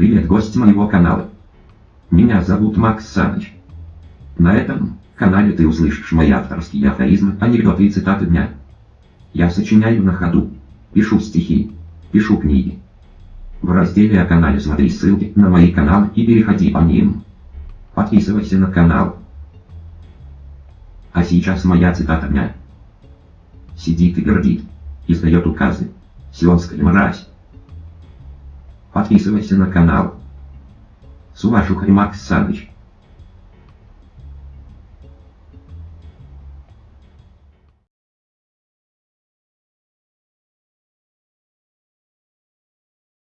Привет, гость моего канала. Меня зовут Макс Саныч. На этом канале ты услышишь мои авторские афоризмы, анекдоты и цитаты дня. Я сочиняю на ходу, пишу стихи, пишу книги. В разделе о канале смотри ссылки на мои каналы и переходи по ним. Подписывайся на канал. А сейчас моя цитата дня. Сидит и гордит, издает указы, сионская мразь. Подписывайся на канал. С уважухой Макс Саныч.